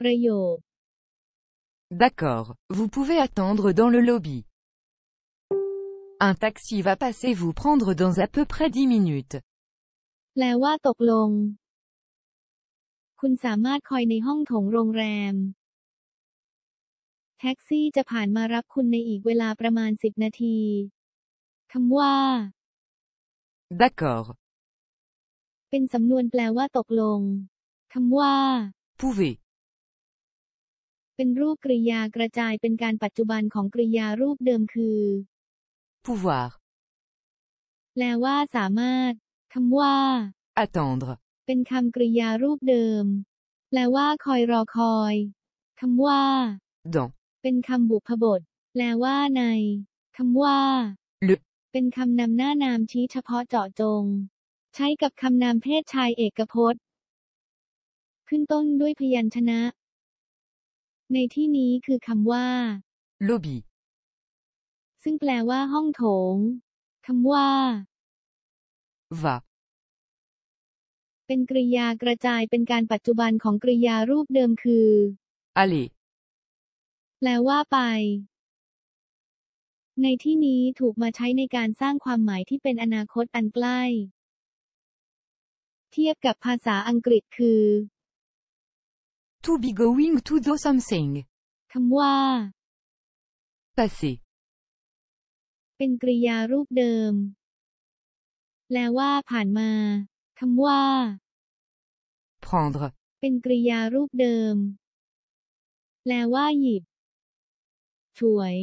ประโยค D'accord, vous pouvez attendre dans le lobby. Un taxi va passer vous prendre dans à peu près 10 minutes. แปลว่าตกลง คุณสามารถคอยในห้องโถงโรงแรม แท็กซี่จะผ่านมารับคุณในอีกเวลาประมาณ 10 นาทีคำว่า D'accord, เป็นสำนวนแปลว่าตกลงคำว่า pouvez, เป็นรูปกริยากระจายเป็นการปัจจุบันของกริยารูปเดิมคือ pouvoir, แปลว่าสามารถคำว่า attendre, เป็นคำกริยารูปเดิม แปลว่าคอยรอคอยคำว่า dans, เป็นคำบุพบท แปลว่าในคำว่า le, เป็นคำนำหน้านามชี้เฉพาะเจาะจง ใช้กับคำนามเพศชายเอกพจน์ ขึ้นต้นด้วยพยัญชนะ ในที่นี้คือคำว่า lobby, ซึ่งแปลว่าห้องโถงคำว่า va, เป็นกริยากระจายเป็นการปัจจุบันของกริยารูปเดิมคือ aller, แปลว่าไป ในที่นี้ถูกมาใช้ในการสร้างความหมายที่เป็นอนาคตอันใกล้ เทียบกับภาษาอังกฤษคือ to be going to do something, คำว่า passer, เป็นกริยารูปเดิม แปลว่าผ่านมาคำว่า prendre, เป็นกริยารูปเดิม แปลว่าหยิบ ฉวย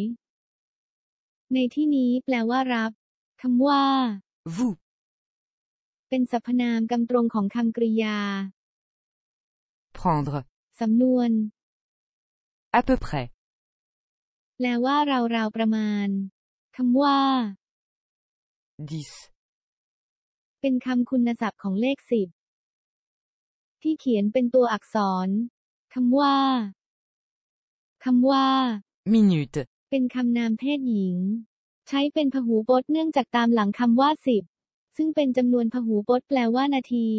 ในที่นี้แปลว่ารับคำว่า vous, เป็นสรรพนามกำตรงของคำกริยา prendre, สำนวน à peu près, แปลว่าราวๆประมาณคำว่า 10, เป็นคำคุณศัพท์ของเลขสิบที่เขียนเป็นตัวอักษรคำว่าคำว่า minute, เป็นคำนามเพศหญิง ใช้เป็นพหูพจน์เนื่องจากตามหลังคำว่าสิบซึ่งเป็นจำนวนพหูพจน์แปลว่านาที